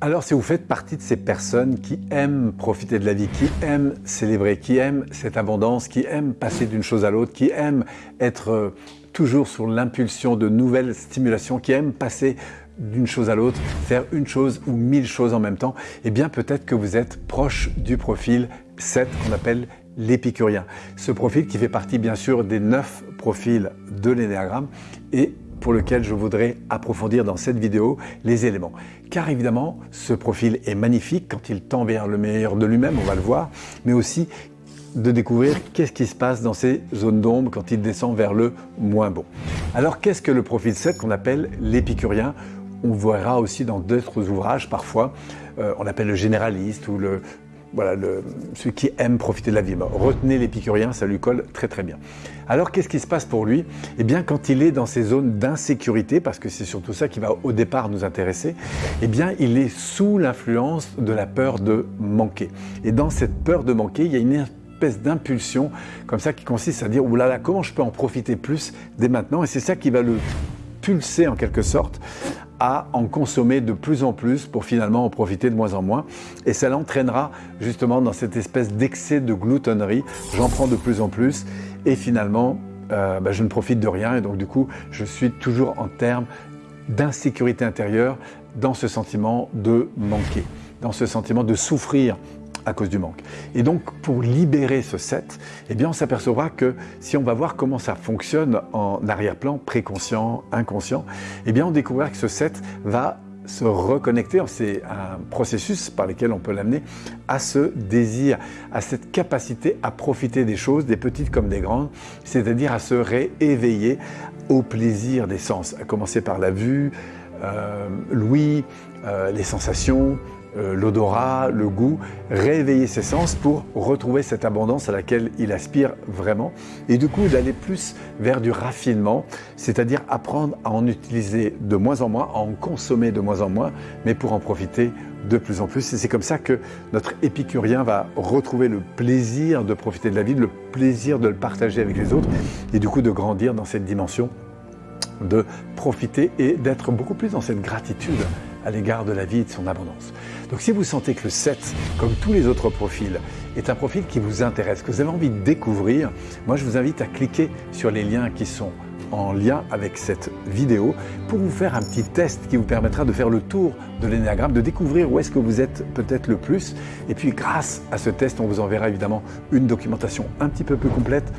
Alors si vous faites partie de ces personnes qui aiment profiter de la vie, qui aiment célébrer, qui aiment cette abondance, qui aiment passer d'une chose à l'autre, qui aiment être euh, toujours sur l'impulsion de nouvelles stimulations, qui aiment passer d'une chose à l'autre, faire une chose ou mille choses en même temps, eh bien peut-être que vous êtes proche du profil 7 qu'on appelle l'épicurien. Ce profil qui fait partie bien sûr des neuf profils de l'énéagramme et pour lequel je voudrais approfondir dans cette vidéo les éléments. Car évidemment, ce profil est magnifique quand il tend vers le meilleur de lui-même, on va le voir, mais aussi de découvrir qu'est-ce qui se passe dans ces zones d'ombre quand il descend vers le moins bon. Alors qu'est-ce que le profil 7 qu'on appelle l'épicurien? On verra aussi dans d'autres ouvrages parfois, euh, on appelle le généraliste ou le, voilà, le, celui qui aime profiter de la vie. retenez l'épicurien, ça lui colle très très bien. Alors qu'est-ce qui se passe pour lui? Eh bien quand il est dans ces zones d'insécurité, parce que c'est surtout ça qui va au départ nous intéresser, eh bien il est sous l'influence de la peur de manquer. Et dans cette peur de manquer, il y a une espèce d'impulsion comme ça qui consiste à dire « oulala, là comment je peux en profiter plus dès maintenant ?» Et c'est ça qui va le pulser en quelque sorte à en consommer de plus en plus pour finalement en profiter de moins en moins. Et ça l'entraînera justement dans cette espèce d'excès de gloutonnerie. J'en prends de plus en plus et finalement, euh, bah, je ne profite de rien. Et donc du coup, je suis toujours en termes d'insécurité intérieure dans ce sentiment de manquer, dans ce sentiment de souffrir à cause du manque. Et donc, pour libérer ce 7, eh bien, on s'apercevra que si on va voir comment ça fonctionne en arrière-plan, préconscient, inconscient, eh bien, on découvrira que ce 7 va se reconnecter, c'est un processus par lequel on peut l'amener à ce désir, à cette capacité à profiter des choses, des petites comme des grandes, c'est-à-dire à se rééveiller au plaisir des sens, à commencer par la vue, euh, l'ouïe, euh, les sensations, euh, l'odorat, le goût, réveiller ses sens pour retrouver cette abondance à laquelle il aspire vraiment et du coup d'aller plus vers du raffinement, c'est-à-dire apprendre à en utiliser de moins en moins, à en consommer de moins en moins, mais pour en profiter de plus en plus. Et c'est comme ça que notre épicurien va retrouver le plaisir de profiter de la vie, le plaisir de le partager avec les autres et du coup de grandir dans cette dimension de profiter et d'être beaucoup plus dans cette gratitude à l'égard de la vie et de son abondance. Donc si vous sentez que le 7, comme tous les autres profils, est un profil qui vous intéresse, que vous avez envie de découvrir, moi je vous invite à cliquer sur les liens qui sont en lien avec cette vidéo pour vous faire un petit test qui vous permettra de faire le tour de l'énéagramme, de découvrir où est-ce que vous êtes peut-être le plus. Et puis grâce à ce test, on vous enverra évidemment une documentation un petit peu plus complète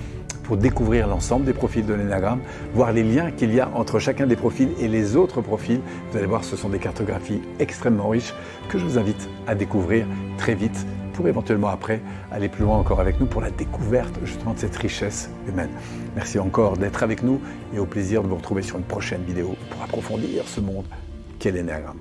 pour découvrir l'ensemble des profils de l'énagramme, voir les liens qu'il y a entre chacun des profils et les autres profils. Vous allez voir, ce sont des cartographies extrêmement riches que je vous invite à découvrir très vite pour éventuellement après aller plus loin encore avec nous pour la découverte justement de cette richesse humaine. Merci encore d'être avec nous et au plaisir de vous retrouver sur une prochaine vidéo pour approfondir ce monde qu'est l'énéagramme.